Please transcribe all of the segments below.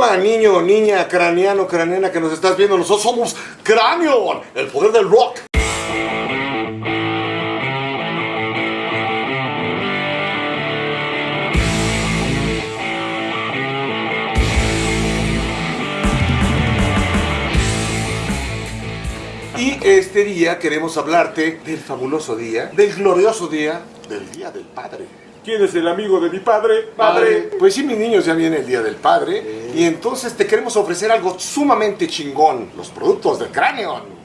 Hola, niño, niña, craneano, craneana que nos estás viendo. Nosotros somos Cranion, el poder del rock. Y este día queremos hablarte del fabuloso día, del glorioso día, del Día del Padre. ¿Quién es el amigo de mi padre? Padre. Pues sí, mis niños, ya viene el Día del Padre. Y entonces te queremos ofrecer algo sumamente chingón. Los productos de Cranion.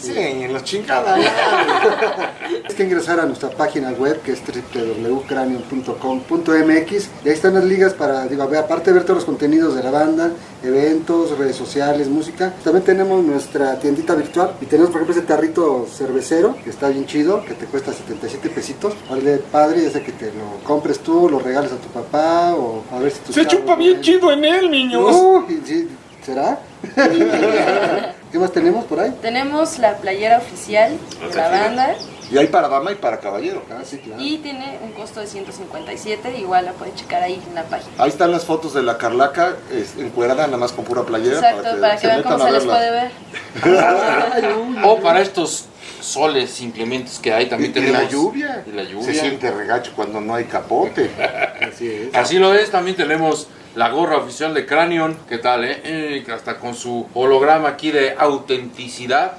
Sí, en la chingada. Es que ingresar a nuestra página web que es www.cranion.com.mx y ahí están las ligas para, digo, a ver, aparte de ver todos los contenidos de la banda, eventos, redes sociales, música, también tenemos nuestra tiendita virtual y tenemos por ejemplo ese tarrito cervecero que está bien chido, que te cuesta 77 pesitos, vale padre, ya sea que te lo compres tú, lo regales a tu papá o a ver si tu Se chupa bien chido en él, niños. Sí, ¿Será? ¿Qué más tenemos por ahí? Tenemos la playera oficial de la banda Y hay para dama y para caballero. Ah, sí, claro. y tiene un costo de 157, igual la pueden checar ahí en la página. Ahí están las fotos de la Carlaca es, encuerada nada más con pura playera. Exacto, para que vean metan cómo a se les puede ver. O para estos soles inclementes que hay, Y, también y tenemos. la lluvia. Y la Se lluvia. siente regacho cuando no hay capote. Así es. Así lo es, también tenemos la gorra oficial de Cranion. ¿Qué tal, eh? Eh, Hasta con su holograma aquí de autenticidad.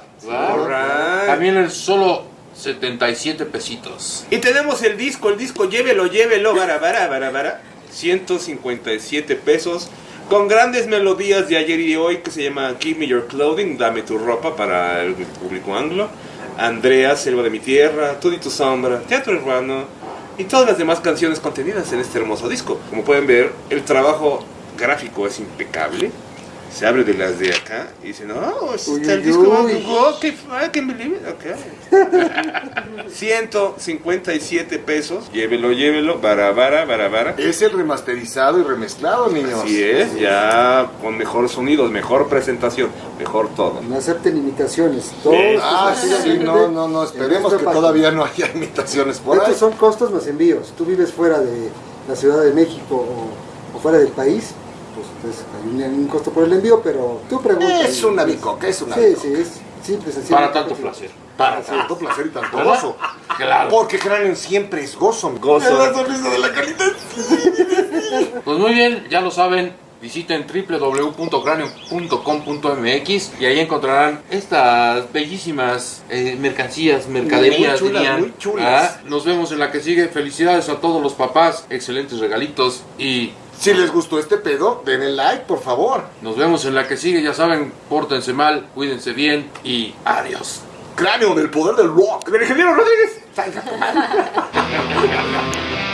También el solo 77 pesitos. Y tenemos el disco, el disco, llévelo, llévelo, bara, bara, bara, bara. 157 pesos. Con grandes melodías de ayer y de hoy que se llama Give Me Your Clothing, Dame tu ropa para el público anglo. Andrea, Selva de mi tierra, Tú y tu sombra, Teatro Urbano y todas las demás canciones contenidas en este hermoso disco. Como pueden ver, el trabajo gráfico es impecable. Se abre de las de acá y dice, no, está el disco, oh, que I can believe it, ok. 157 pesos. Llévelo, llévelo. Bara, bara, bara, bara. Es el remasterizado y remezclado, niños. Así es, ya con mejor sonido, mejor presentación, mejor todo. No acepten imitaciones. Todo Ah, sí, sí, no, no, no, esperemos nuestra que página. todavía no haya imitaciones por ahí. Estos son costos más envíos. Tú vives fuera de la Ciudad de México o, o fuera del país, pues entonces hay un, un costo por el envío, pero tú preguntas. Es una bicoca, es una Sí, bicoca. sí, es simple, sencillo. Para tanto placer. Para tanto placer y tanto gozo. Claro. Porque Cranion siempre es gozo. Gozo. Es la sonrisa de la calidad. Pues muy bien, ya lo saben. Visiten www.cranion.com.mx y ahí encontrarán estas bellísimas eh, mercancías, mercaderías, Muy chulas, dirían. muy chulas. Ah, Nos vemos en la que sigue. Felicidades a todos los papás, excelentes regalitos y Si les gustó este pedo, denle like, por favor. nos vemos en la que sigue. Ya saben, pórtense mal, cuídense bien y adiós. Cranion, el poder del rock. ¡El ingeniero Rodríguez! Salga, tu madre.